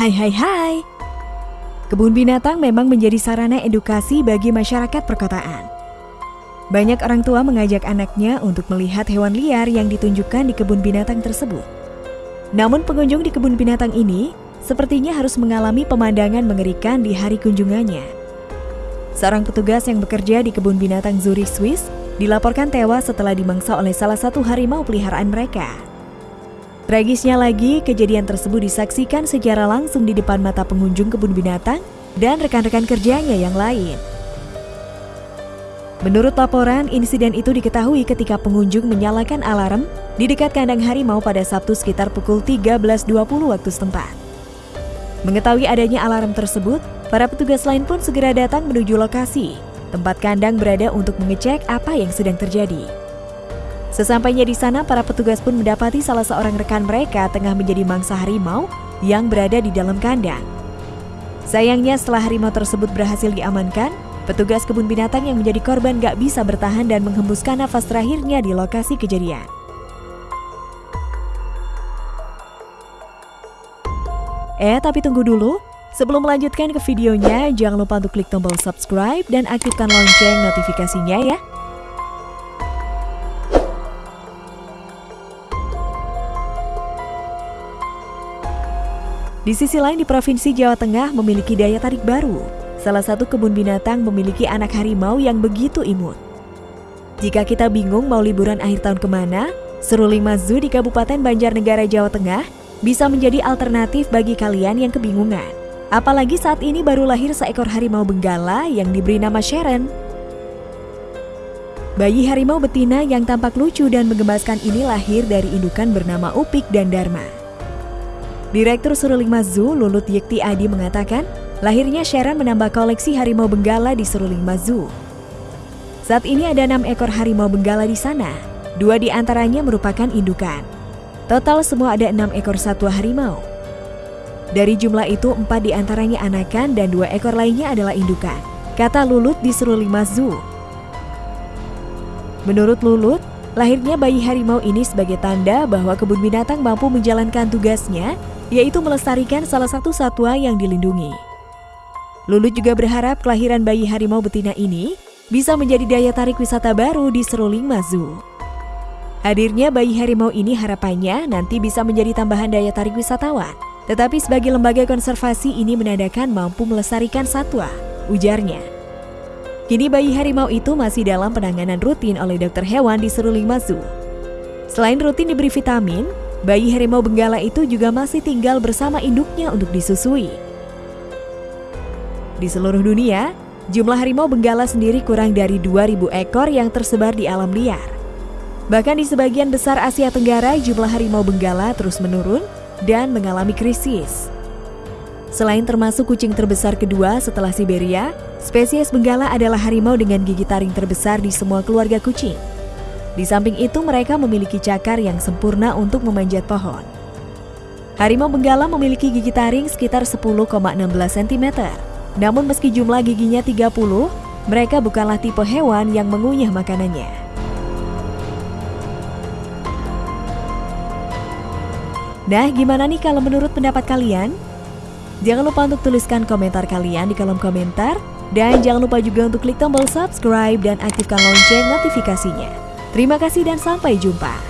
Hai hai hai. Kebun binatang memang menjadi sarana edukasi bagi masyarakat perkotaan. Banyak orang tua mengajak anaknya untuk melihat hewan liar yang ditunjukkan di kebun binatang tersebut. Namun pengunjung di kebun binatang ini sepertinya harus mengalami pemandangan mengerikan di hari kunjungannya. Seorang petugas yang bekerja di kebun binatang Zurich, Swiss, dilaporkan tewas setelah dimangsa oleh salah satu harimau peliharaan mereka. Tragisnya lagi, kejadian tersebut disaksikan secara langsung di depan mata pengunjung kebun binatang dan rekan-rekan kerjanya yang lain. Menurut laporan, insiden itu diketahui ketika pengunjung menyalakan alarm di dekat kandang harimau pada Sabtu sekitar pukul 13.20 waktu setempat. Mengetahui adanya alarm tersebut, para petugas lain pun segera datang menuju lokasi. Tempat kandang berada untuk mengecek apa yang sedang terjadi. Sesampainya di sana, para petugas pun mendapati salah seorang rekan mereka tengah menjadi mangsa harimau yang berada di dalam kandang. Sayangnya setelah harimau tersebut berhasil diamankan, petugas kebun binatang yang menjadi korban gak bisa bertahan dan menghembuskan nafas terakhirnya di lokasi kejadian. Eh, tapi tunggu dulu. Sebelum melanjutkan ke videonya, jangan lupa untuk klik tombol subscribe dan aktifkan lonceng notifikasinya ya. Di sisi lain di Provinsi Jawa Tengah memiliki daya tarik baru. Salah satu kebun binatang memiliki anak harimau yang begitu imut. Jika kita bingung mau liburan akhir tahun ke mana, Seruling Mazu di Kabupaten Banjarnegara, Jawa Tengah bisa menjadi alternatif bagi kalian yang kebingungan. Apalagi saat ini baru lahir seekor harimau benggala yang diberi nama Sharon. Bayi harimau betina yang tampak lucu dan menggemaskan ini lahir dari indukan bernama Upik dan Dharma. Direktur Seruling Mazu, Lulut Yekti Adi mengatakan, lahirnya Sharon menambah koleksi harimau benggala di Seruling Mazu. Saat ini ada enam ekor harimau benggala di sana, dua di antaranya merupakan indukan. Total semua ada enam ekor satwa harimau. Dari jumlah itu, empat di antaranya anakan dan dua ekor lainnya adalah indukan, kata Lulut di Seruling Mazu. Menurut Lulut, lahirnya bayi harimau ini sebagai tanda bahwa kebun binatang mampu menjalankan tugasnya yaitu melestarikan salah satu satwa yang dilindungi. Lulut juga berharap kelahiran bayi harimau betina ini bisa menjadi daya tarik wisata baru di Seruling Mazu. Hadirnya bayi harimau ini harapannya nanti bisa menjadi tambahan daya tarik wisatawan. Tetapi sebagai lembaga konservasi ini menandakan mampu melestarikan satwa, ujarnya. Kini bayi harimau itu masih dalam penanganan rutin oleh dokter hewan di Seruling Mazu. Selain rutin diberi vitamin, bayi harimau benggala itu juga masih tinggal bersama induknya untuk disusui. Di seluruh dunia, jumlah harimau benggala sendiri kurang dari 2000 ekor yang tersebar di alam liar. Bahkan di sebagian besar Asia Tenggara, jumlah harimau benggala terus menurun dan mengalami krisis. Selain termasuk kucing terbesar kedua setelah Siberia, spesies benggala adalah harimau dengan gigi taring terbesar di semua keluarga kucing. Di samping itu mereka memiliki cakar yang sempurna untuk memanjat pohon. Harimau benggala memiliki gigi taring sekitar 10,16 cm. Namun meski jumlah giginya 30, mereka bukanlah tipe hewan yang mengunyah makanannya. Nah, gimana nih kalau menurut pendapat kalian? Jangan lupa untuk tuliskan komentar kalian di kolom komentar. Dan jangan lupa juga untuk klik tombol subscribe dan aktifkan lonceng notifikasinya. Terima kasih dan sampai jumpa.